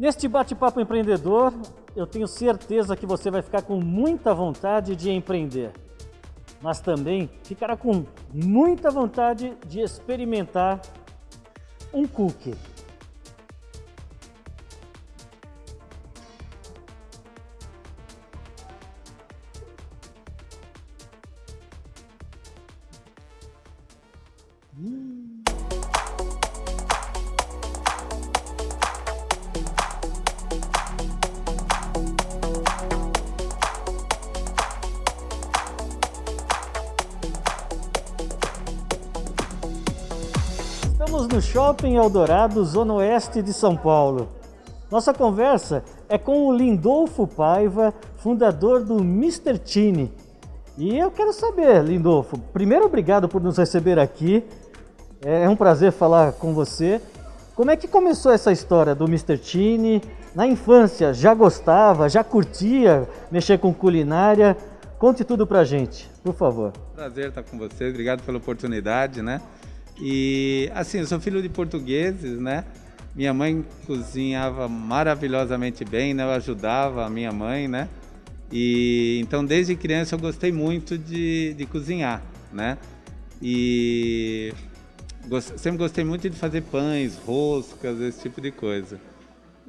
Neste bate-papo empreendedor, eu tenho certeza que você vai ficar com muita vontade de empreender, mas também ficará com muita vontade de experimentar um cookie. Shopping Eldorado, Zona Oeste de São Paulo. Nossa conversa é com o Lindolfo Paiva, fundador do Mr. Tini. E eu quero saber, Lindolfo, primeiro obrigado por nos receber aqui. É um prazer falar com você. Como é que começou essa história do Mr. Tini? Na infância, já gostava, já curtia mexer com culinária? Conte tudo pra gente, por favor. Prazer estar com você, obrigado pela oportunidade, né? E assim, eu sou filho de portugueses, né? Minha mãe cozinhava maravilhosamente bem, né? Eu ajudava a minha mãe, né? E então desde criança eu gostei muito de, de cozinhar, né? E gost, sempre gostei muito de fazer pães, roscas, esse tipo de coisa.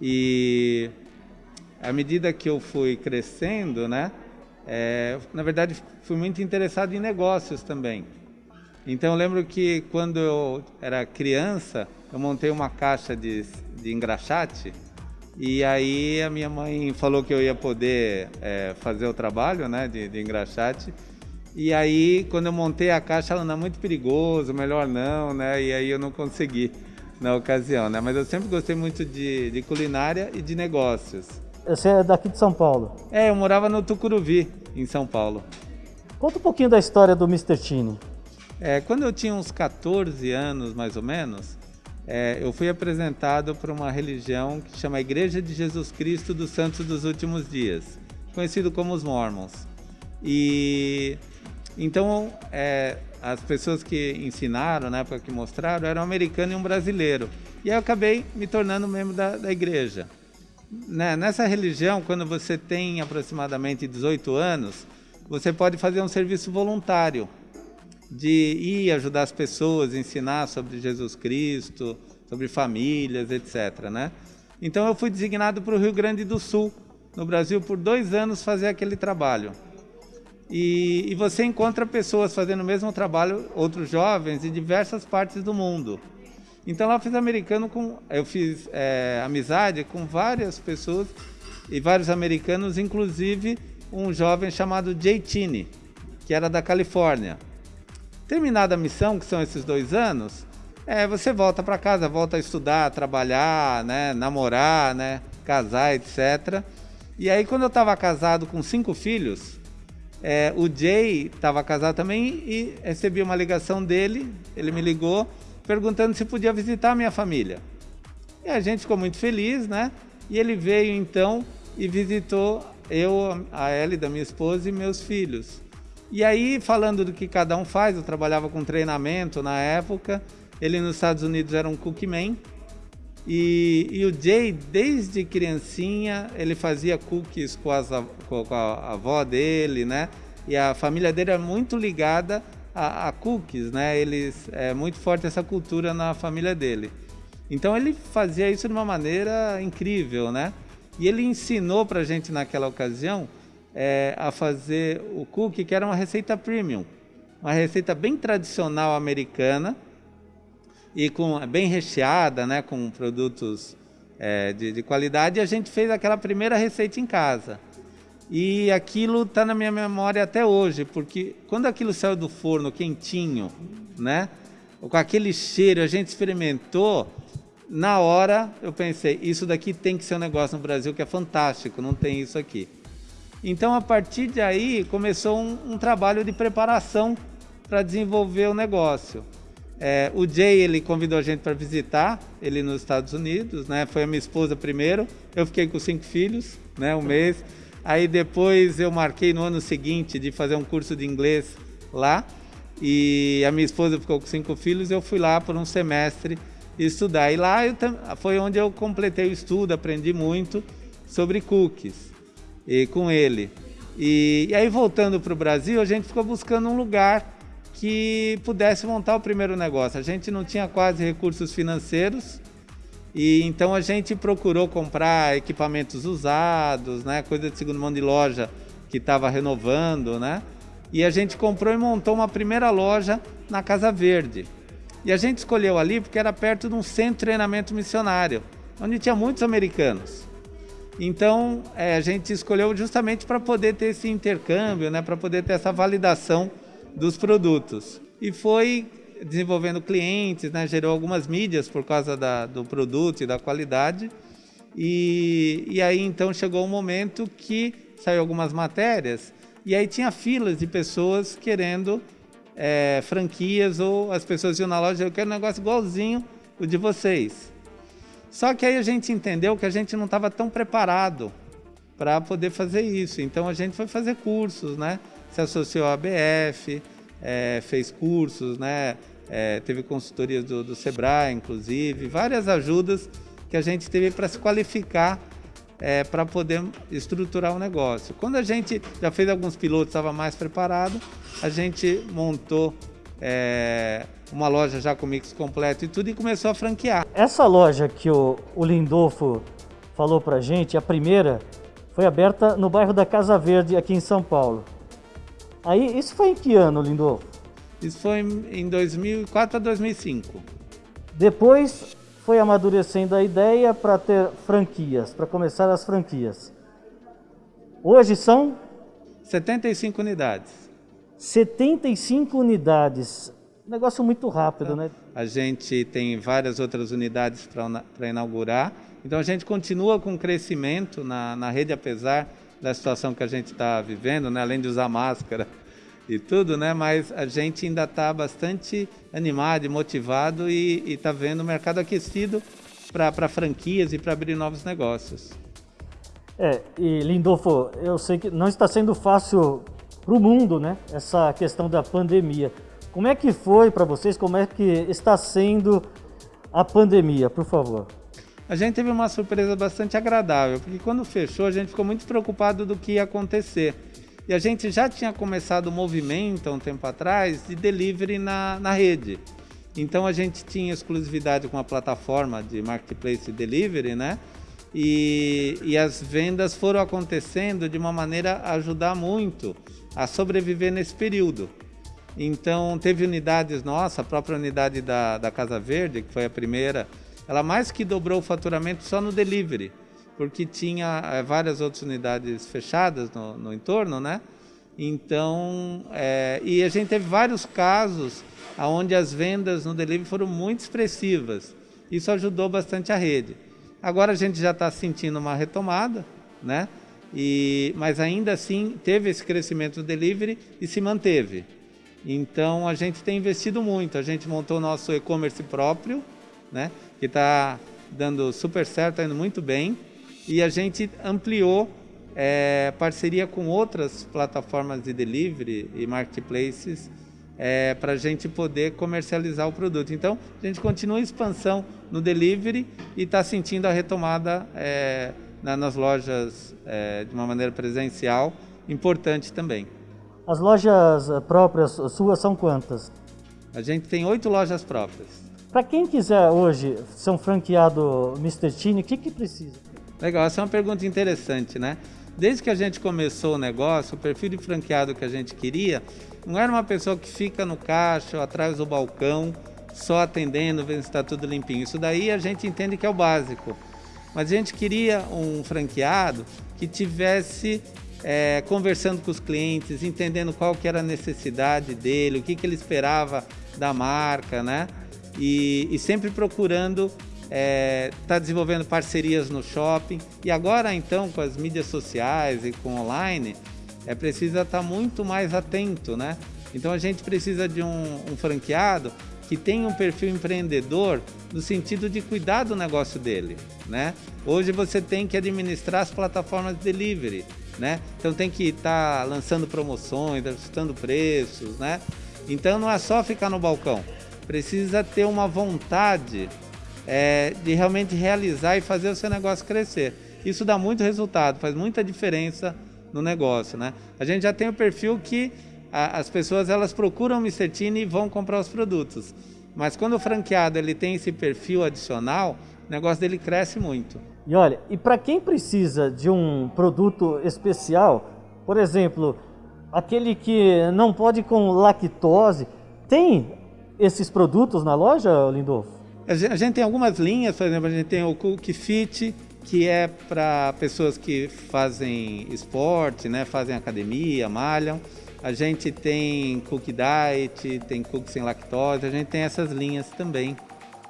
E à medida que eu fui crescendo, né? É, na verdade, fui muito interessado em negócios também. Então eu lembro que quando eu era criança, eu montei uma caixa de, de engraxate e aí a minha mãe falou que eu ia poder é, fazer o trabalho né, de, de engraxate. E aí quando eu montei a caixa, ela não é muito perigoso, melhor não, né? E aí eu não consegui na ocasião, né? Mas eu sempre gostei muito de, de culinária e de negócios. Você é daqui de São Paulo? É, eu morava no Tucuruvi, em São Paulo. Conta um pouquinho da história do Mr. Tini. É, quando eu tinha uns 14 anos, mais ou menos, é, eu fui apresentado para uma religião que chama Igreja de Jesus Cristo dos Santos dos Últimos Dias, conhecido como os Mormons. E então é, as pessoas que ensinaram, na época que mostraram, eram um americano e um brasileiro. E eu acabei me tornando membro da, da igreja. Né? Nessa religião, quando você tem aproximadamente 18 anos, você pode fazer um serviço voluntário de ir ajudar as pessoas, ensinar sobre Jesus Cristo, sobre famílias, etc. Né? Então eu fui designado para o Rio Grande do Sul, no Brasil, por dois anos fazer aquele trabalho. E, e, você encontra pessoas fazendo o mesmo trabalho, outros jovens, em diversas partes do mundo. Então lá eu fiz americano com, eu fiz é, amizade com várias pessoas e vários americanos, inclusive um jovem chamado Jay Tini, que era da Califórnia. Terminada a missão, que são esses dois anos, é, você volta para casa, volta a estudar, trabalhar, né, namorar, né, casar, etc. E aí quando eu estava casado com cinco filhos, é, o Jay estava casado também e recebi uma ligação dele, ele me ligou perguntando se podia visitar a minha família. E a gente ficou muito feliz, né? E ele veio então e visitou eu, a Ellie, da minha esposa e meus filhos. E aí, falando do que cada um faz, eu trabalhava com treinamento na época, ele nos Estados Unidos era um cookman, e, e o Jay, desde criancinha, ele fazia cookies com, as, com a avó dele, né? E a família dele é muito ligada a, a, cookies, né? Eles, é muito forte essa cultura na família dele. Então ele fazia isso de uma maneira incrível, né? E ele ensinou pra gente naquela ocasião é, a fazer o cookie, que era uma receita premium, uma receita bem tradicional americana e com bem recheada, né, com produtos é, de, de qualidade. E a gente fez aquela primeira receita em casa. E aquilo está na minha memória até hoje, porque quando aquilo saiu do forno quentinho, né, com aquele cheiro, a gente experimentou, na hora eu pensei, isso daqui tem que ser um negócio no Brasil que é fantástico, não tem isso aqui. Então, a partir de aí, começou um, um trabalho de preparação para desenvolver o negócio. É, o Jay, ele convidou a gente para visitar ele nos Estados Unidos, né? Foi a minha esposa primeiro, eu fiquei com cinco filhos, né? Um mês. Aí depois eu marquei no ano seguinte de fazer um curso de inglês lá. E a minha esposa ficou com cinco filhos, eu fui lá por um semestre estudar. E lá eu, foi onde eu completei o estudo, aprendi muito sobre cookies e, com ele. E, e aí voltando para o Brasil, a gente ficou buscando um lugar que pudesse montar o primeiro negócio. A gente não tinha quase recursos financeiros e então a gente procurou comprar equipamentos usados, né, coisa de segundo mão de loja que estava renovando, né? E a gente comprou e montou uma primeira loja na Casa Verde. E a gente escolheu ali porque era perto de um centro de treinamento missionário, onde tinha muitos americanos. Então é, a gente escolheu justamente para poder ter esse intercâmbio, né, para poder ter essa validação dos produtos. E foi desenvolvendo clientes, né, gerou algumas mídias por causa da, do produto e da qualidade. E, e aí então chegou um momento que saiu algumas matérias e aí tinha filas de pessoas querendo é, franquias ou as pessoas iam na loja, eu quero um negócio igualzinho o de vocês. Só que aí a gente entendeu que a gente não estava tão preparado para poder fazer isso. Então a gente foi fazer cursos, né? Se associou à ABF, é, fez cursos, né? É, teve consultorias do, do Sebrae, inclusive, várias ajudas que a gente teve para se qualificar é, para poder estruturar o negócio. Quando a gente já fez alguns pilotos, estava mais preparado, a gente montou é, uma loja já com mix completo e tudo e começou a franquear. Essa loja que o, o Lindolfo falou para gente, a primeira, foi aberta no bairro da Casa Verde, aqui em São Paulo. Aí, isso foi em que ano, Lindolfo? Isso foi em 2004 a 2005. Depois foi amadurecendo a ideia para ter franquias, para começar as franquias. Hoje são? 75 unidades. 75 unidades. Negócio muito rápido, né? A gente tem várias outras unidades para inaugurar. Então a gente continua com crescimento na, na rede, apesar da situação que a gente está vivendo, né? além de usar máscara e tudo, né? Mas a gente ainda está bastante animado e motivado e está vendo o mercado aquecido para franquias e para abrir novos negócios. É, e Lindolfo, eu sei que não está sendo fácil para o mundo, né? Essa questão da pandemia. Como é que foi para vocês? Como é que está sendo a pandemia, por favor? A gente teve uma surpresa bastante agradável, porque quando fechou a gente ficou muito preocupado do que ia acontecer. E a gente já tinha começado o movimento há um tempo atrás de delivery na, na rede. Então a gente tinha exclusividade com a plataforma de marketplace delivery, né? E, e as vendas foram acontecendo de uma maneira a ajudar muito a sobreviver nesse período. Então teve unidades nossas, a própria unidade da, da Casa Verde, que foi a primeira, ela mais que dobrou o faturamento só no delivery porque tinha é, várias outras unidades fechadas no, no entorno, né? Então, é, e a gente teve vários casos onde as vendas no delivery foram muito expressivas. Isso ajudou bastante a rede. Agora a gente já está sentindo uma retomada, né? E, mas ainda assim teve esse crescimento do delivery e se manteve. Então a gente tem investido muito. A gente montou nosso e-commerce próprio, né? Que está dando super certo, está indo muito bem e a gente ampliou é, parceria com outras plataformas de delivery e marketplaces é, para a gente poder comercializar o produto. Então, a gente continua a expansão no delivery e está sentindo a retomada é, na, nas lojas é, de uma maneira presencial, importante também. As lojas eh, próprias suas são quantas? A gente tem oito lojas próprias. Para quem quiser hoje ser um franqueado Mr. Tini, o que, que precisa? Legal, essa é uma pergunta interessante, né? Desde que a gente começou o negócio, o perfil de franqueado que a gente queria não era uma pessoa que fica no caixa ou atrás do balcão, só atendendo, vendo se está tudo limpinho. Isso daí a gente entende que é o básico. Mas a gente queria um franqueado que tivesse é, conversando com os clientes, entendendo qual que era a necessidade dele, o que, que ele esperava da marca, né? E, e sempre procurando está é, tá desenvolvendo parcerias no shopping e agora então com as mídias sociais e com online é precisa estar tá muito mais atento, né? Então a gente precisa de um, um franqueado que tenha um perfil empreendedor no sentido de cuidar do negócio dele, né? Hoje você tem que administrar as plataformas de delivery, né? Então tem que estar tá lançando promoções, ajustando preços, né? Então não é só ficar no balcão, precisa ter uma vontade é, de realmente realizar e fazer o seu negócio crescer. Isso dá muito resultado, faz muita diferença no negócio, né? A gente já tem o perfil que a, as pessoas elas procuram o Mr. Tini e vão comprar os produtos. Mas quando o franqueado ele tem esse perfil adicional, o negócio dele cresce muito. E olha, e para quem precisa de um produto especial, por exemplo, aquele que não pode com lactose, tem esses produtos na loja, Lindolfo? A gente tem algumas linhas, por exemplo, a gente tem o Cook Fit, que é para pessoas que fazem esporte, né, fazem academia, malham. A gente tem Cook Diet, tem Cook sem lactose, a gente tem essas linhas também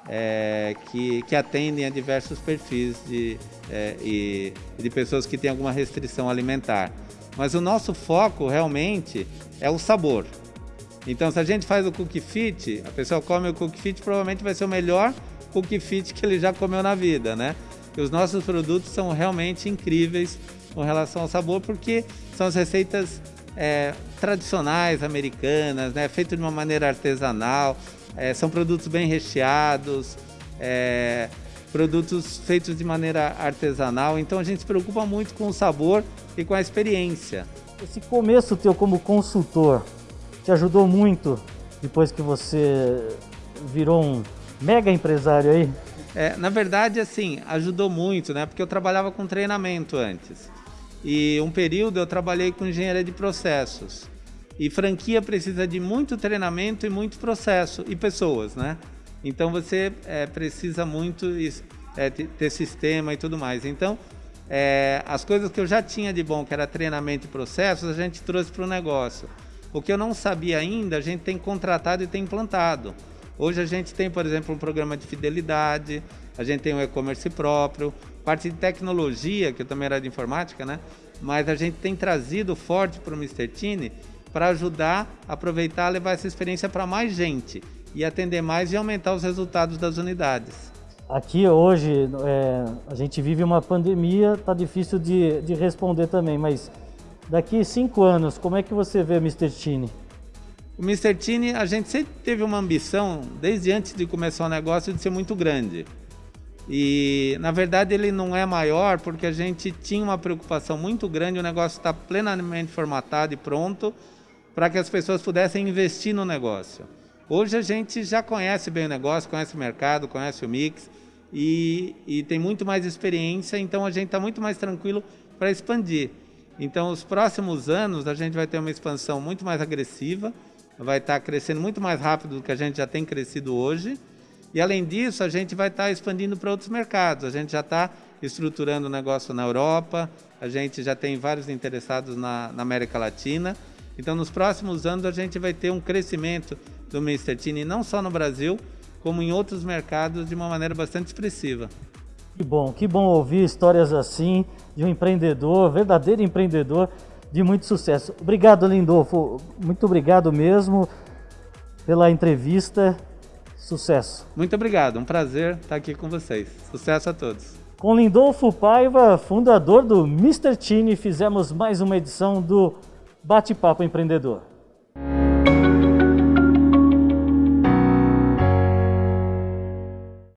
é, que, que atendem a diversos perfis de, é, e, de pessoas que têm alguma restrição alimentar. Mas o nosso foco realmente é o sabor. Então, se a gente faz o Cook Fit, a pessoa come o Cook Fit, provavelmente vai ser o melhor Cook Fit que ele já comeu na vida, né? E os nossos produtos são realmente incríveis com relação ao sabor, porque são as receitas é, tradicionais americanas, né? Feito de uma maneira artesanal, é, são produtos bem recheados, é, produtos feitos de maneira artesanal, então a gente se preocupa muito com o sabor e com a experiência. Esse começo teu como consultor te ajudou muito depois que você virou um mega empresário aí? É, na verdade, assim, ajudou muito, né? Porque eu trabalhava com treinamento antes. E um período eu trabalhei com engenharia de processos. E franquia precisa de muito treinamento e muito processo e pessoas, né? Então você é, precisa muito é, ter sistema e tudo mais. Então, é, as coisas que eu já tinha de bom, que era treinamento e processos, a gente trouxe para o negócio. O que eu não sabia ainda, a gente tem contratado e tem implantado. Hoje a gente tem, por exemplo, um programa de fidelidade, a gente tem um e-commerce próprio, parte de tecnologia, que eu também era de informática, né? Mas a gente tem trazido forte para o Mr. Tini para ajudar a aproveitar, levar essa experiência para mais gente e atender mais e aumentar os resultados das unidades. Aqui hoje é, a gente vive uma pandemia, tá difícil de, de responder também, mas daqui cinco anos, como é que você vê o Mr. Tini? O Mr. Tini, a gente sempre teve uma ambição, desde antes de começar o negócio, de ser muito grande. E na verdade ele não é maior porque a gente tinha uma preocupação muito grande, o negócio está plenamente formatado e pronto para que as pessoas pudessem investir no negócio. Hoje a gente já conhece bem o negócio, conhece o mercado, conhece o mix e, e tem muito mais experiência, então a gente está muito mais tranquilo para expandir. Então, os próximos anos a gente vai ter uma expansão muito mais agressiva, vai estar tá crescendo muito mais rápido do que a gente já tem crescido hoje. E além disso, a gente vai estar tá expandindo para outros mercados. A gente já está estruturando o negócio na Europa, a gente já tem vários interessados na, na América Latina. Então, nos próximos anos, a gente vai ter um crescimento do Mr. Tini, não só no Brasil, como em outros mercados, de uma maneira bastante expressiva. Que bom, que bom ouvir histórias assim de um empreendedor, verdadeiro empreendedor de muito sucesso. Obrigado, Lindolfo. Muito obrigado mesmo pela entrevista. Sucesso. Muito obrigado. Um prazer estar aqui com vocês. Sucesso a todos. Com Lindolfo Paiva, fundador do Mr. Tini, fizemos mais uma edição do Bate-Papo Empreendedor.